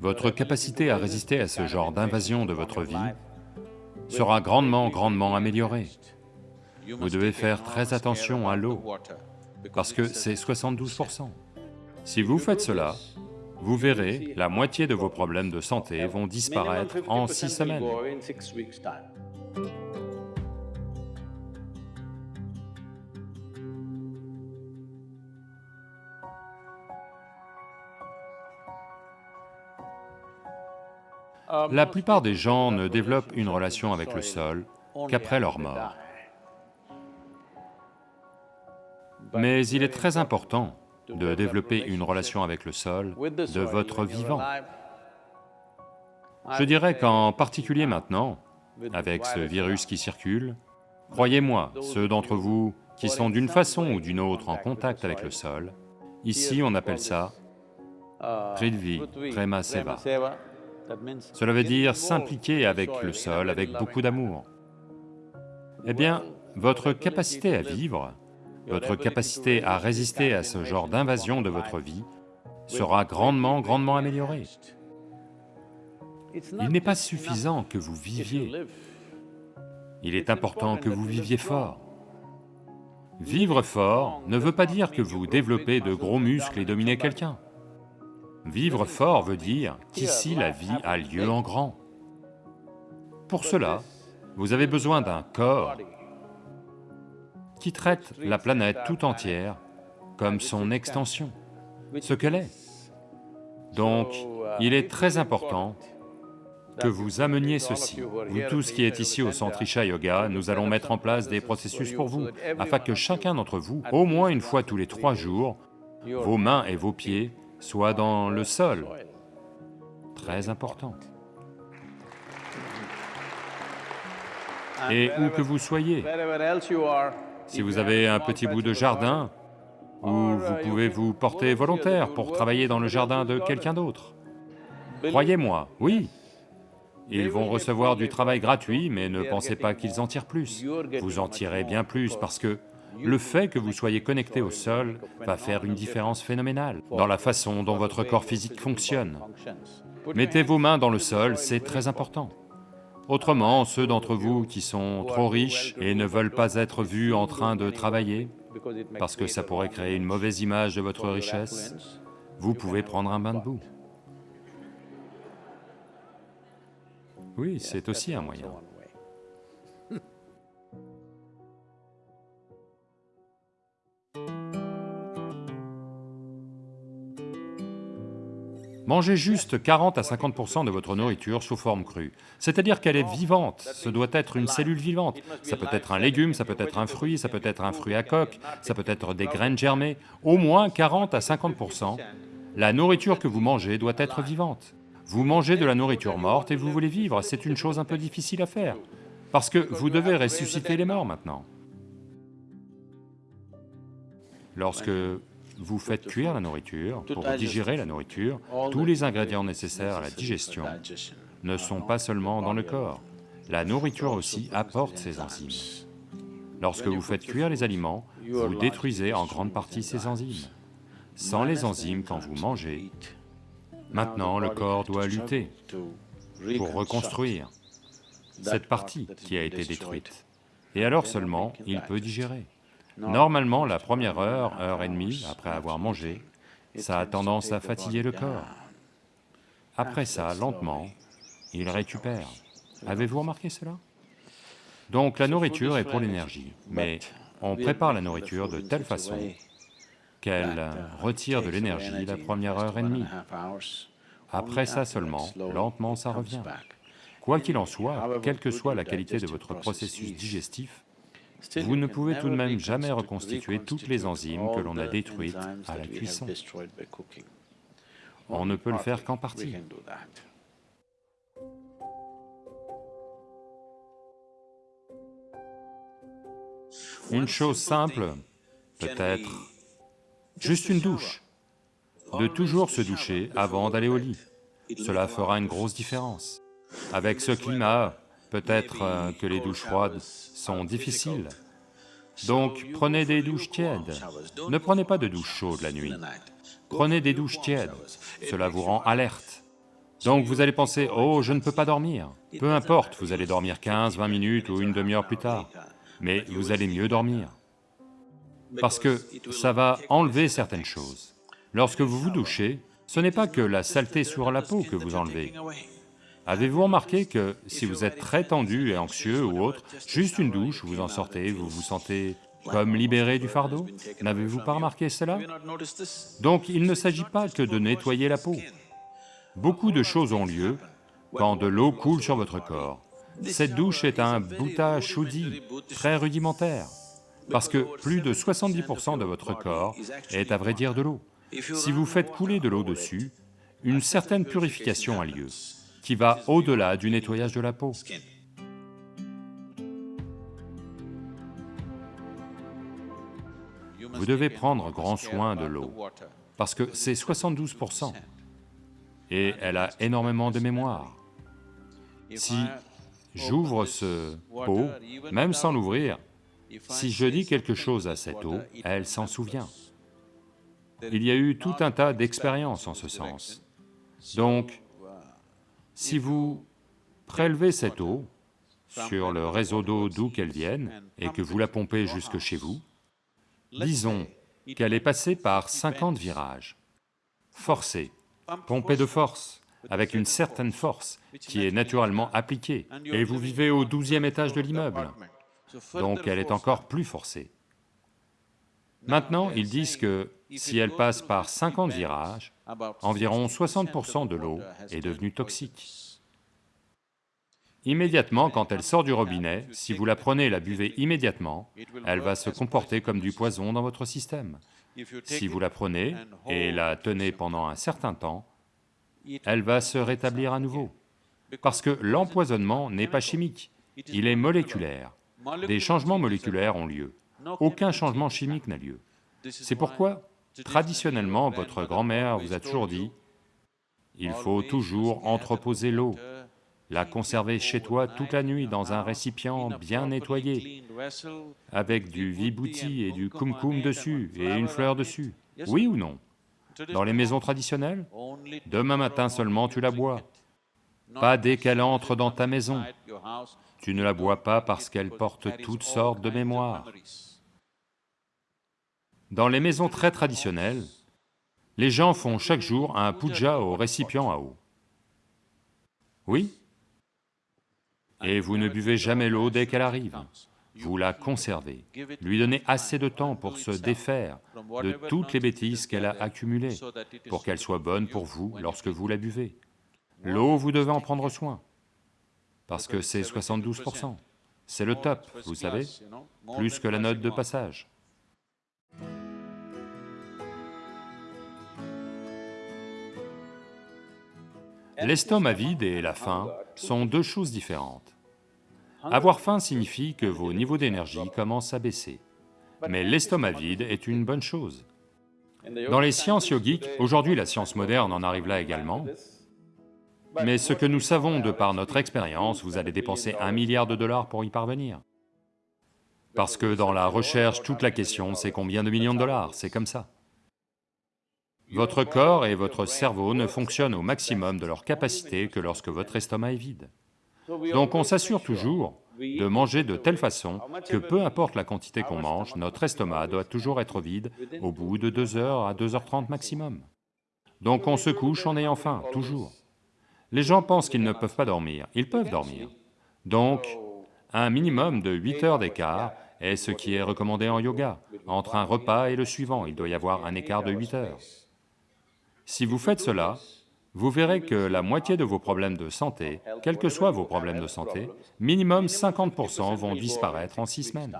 votre capacité à résister à ce genre d'invasion de votre vie sera grandement, grandement améliorée. Vous devez faire très attention à l'eau, parce que c'est 72%. Si vous faites cela, vous verrez, la moitié de vos problèmes de santé vont disparaître en six semaines. La plupart des gens ne développent une relation avec le sol qu'après leur mort. Mais il est très important de développer une relation avec le sol de votre vivant. Je dirais qu'en particulier maintenant, avec ce virus qui circule, croyez-moi, ceux d'entre vous qui sont d'une façon ou d'une autre en contact avec le sol, ici on appelle ça Prithvi Prema Seva. Cela veut dire s'impliquer avec le sol avec beaucoup d'amour. Eh bien, votre capacité à vivre, votre capacité à résister à ce genre d'invasion de votre vie sera grandement, grandement améliorée. Il n'est pas suffisant que vous viviez, il est important que vous viviez fort. Vivre fort ne veut pas dire que vous développez de gros muscles et dominez quelqu'un. Vivre fort veut dire qu'ici la vie a lieu en grand. Pour cela, vous avez besoin d'un corps qui traite la planète tout entière comme son extension, ce qu'elle est. Donc, il est très important que vous ameniez ceci. Vous tous qui êtes ici au Centre Isha Yoga, nous allons mettre en place des processus pour vous, afin que chacun d'entre vous, au moins une fois tous les trois jours, vos mains et vos pieds soit dans le sol, très important. Et où que vous soyez, si vous avez un petit bout de jardin, où vous pouvez vous porter volontaire pour travailler dans le jardin de quelqu'un d'autre, croyez-moi, oui, ils vont recevoir du travail gratuit, mais ne pensez pas qu'ils en tirent plus. Vous en tirez bien plus parce que le fait que vous soyez connecté au sol va faire une différence phénoménale dans la façon dont votre corps physique fonctionne. Mettez vos mains dans le sol, c'est très important. Autrement, ceux d'entre vous qui sont trop riches et ne veulent pas être vus en train de travailler, parce que ça pourrait créer une mauvaise image de votre richesse, vous pouvez prendre un bain de boue. Oui, c'est aussi un moyen. Mangez juste 40 à 50% de votre nourriture sous forme crue, c'est-à-dire qu'elle est vivante, ce doit être une cellule vivante. Ça peut être un légume, ça peut être un fruit, ça peut être un fruit à coque, ça peut être des graines germées, au moins 40 à 50%. La nourriture que vous mangez doit être vivante. Vous mangez de la nourriture morte et vous voulez vivre, c'est une chose un peu difficile à faire, parce que vous devez ressusciter les morts maintenant. Lorsque vous faites cuire la nourriture, pour digérer la nourriture, tous les ingrédients nécessaires à la digestion ne sont pas seulement dans le corps. La nourriture aussi apporte ces enzymes. Lorsque vous faites cuire les aliments, vous détruisez en grande partie ces enzymes. Sans les enzymes, quand vous mangez, maintenant le corps doit lutter pour reconstruire cette partie qui a été détruite. Et alors seulement, il peut digérer. Normalement, la première heure, heure et demie, après avoir mangé, ça a tendance à fatiguer le corps. Après ça, lentement, il récupère. Avez-vous remarqué cela? Donc la nourriture est pour l'énergie, mais on prépare la nourriture de telle façon qu'elle retire de l'énergie la première heure et demie. Après ça seulement, lentement ça revient. Quoi qu'il en soit, quelle que soit la qualité de votre processus digestif, vous ne pouvez tout de même jamais reconstituer toutes les enzymes que l'on a détruites à la cuisson. On ne peut le faire qu'en partie. Une chose simple, peut-être juste une douche, de toujours se doucher avant d'aller au lit. Cela fera une grosse différence. Avec ce climat, Peut-être euh, que les douches froides sont difficiles, donc prenez des douches tièdes. Ne prenez pas de douches chaudes la nuit, prenez des douches tièdes, cela vous rend alerte. Donc vous allez penser, oh, je ne peux pas dormir. Peu importe, vous allez dormir 15, 20 minutes ou une demi-heure plus tard, mais vous allez mieux dormir. Parce que ça va enlever certaines choses. Lorsque vous vous douchez, ce n'est pas que la saleté sur la peau que vous enlevez. Avez-vous remarqué que si vous êtes très tendu et anxieux ou autre, juste une douche, vous en sortez, vous vous sentez comme libéré du fardeau? N'avez-vous pas remarqué cela? Donc il ne s'agit pas que de nettoyer la peau. Beaucoup de choses ont lieu quand de l'eau coule sur votre corps. Cette douche est un bhuta shuddhi très rudimentaire, parce que plus de 70% de votre corps est à vrai dire de l'eau. Si vous faites couler de l'eau dessus, une certaine purification a lieu, qui va au-delà du nettoyage de la peau. Vous devez prendre grand soin de l'eau, parce que c'est 72%, et elle a énormément de mémoire. Si j'ouvre ce pot, même sans l'ouvrir, si je dis quelque chose à cette eau, elle s'en souvient. Il y a eu tout un tas d'expériences en ce sens. Donc, si vous prélevez cette eau sur le réseau d'eau d'où qu'elle vienne et que vous la pompez jusque chez vous, Disons qu'elle est passée par 50 virages, forcée, pompée de force, avec une certaine force qui est naturellement appliquée, et vous vivez au douzième étage de l'immeuble, donc elle est encore plus forcée. Maintenant, ils disent que si elle passe par 50 virages, environ 60% de l'eau est devenue toxique. Immédiatement, quand elle sort du robinet, si vous la prenez et la buvez immédiatement, elle va se comporter comme du poison dans votre système. Si vous la prenez et la tenez pendant un certain temps, elle va se rétablir à nouveau. Parce que l'empoisonnement n'est pas chimique, il est moléculaire. Des changements moléculaires ont lieu. Aucun changement chimique n'a lieu. C'est pourquoi, traditionnellement, votre grand-mère vous a toujours dit, il faut toujours entreposer l'eau la conserver chez toi toute la nuit dans un récipient bien nettoyé, avec du vibhuti et du kumkum dessus et une fleur dessus, oui ou non? Dans les maisons traditionnelles, demain matin seulement tu la bois, pas dès qu'elle entre dans ta maison. Tu ne la bois pas parce qu'elle porte toutes sortes de mémoires. Dans les maisons très traditionnelles, les gens font chaque jour un puja au récipient à eau. Oui, et vous ne buvez jamais l'eau dès qu'elle arrive, vous la conservez, lui donnez assez de temps pour se défaire de toutes les bêtises qu'elle a accumulées, pour qu'elle soit bonne pour vous lorsque vous la buvez. L'eau, vous devez en prendre soin, parce que c'est 72%. C'est le top, vous savez, plus que la note de passage. L'estomac vide et la faim sont deux choses différentes. Avoir faim signifie que vos niveaux d'énergie commencent à baisser, mais l'estomac vide est une bonne chose. Dans les sciences yogiques, aujourd'hui la science moderne en arrive là également, mais ce que nous savons de par notre expérience, vous allez dépenser un milliard de dollars pour y parvenir. Parce que dans la recherche, toute la question, c'est combien de millions de dollars, c'est comme ça. Votre corps et votre cerveau ne fonctionnent au maximum de leur capacité que lorsque votre estomac est vide. Donc on s'assure toujours de manger de telle façon que peu importe la quantité qu'on mange, notre estomac doit toujours être vide au bout de 2 heures à 2h30 maximum. Donc on se couche en ayant faim, toujours. Les gens pensent qu'ils ne peuvent pas dormir, ils peuvent dormir. Donc, un minimum de 8 heures d'écart est ce qui est recommandé en yoga. Entre un repas et le suivant, il doit y avoir un écart de 8 heures. Si vous faites cela, vous verrez que la moitié de vos problèmes de santé, quels que soient vos problèmes de santé, minimum 50% vont disparaître en six semaines.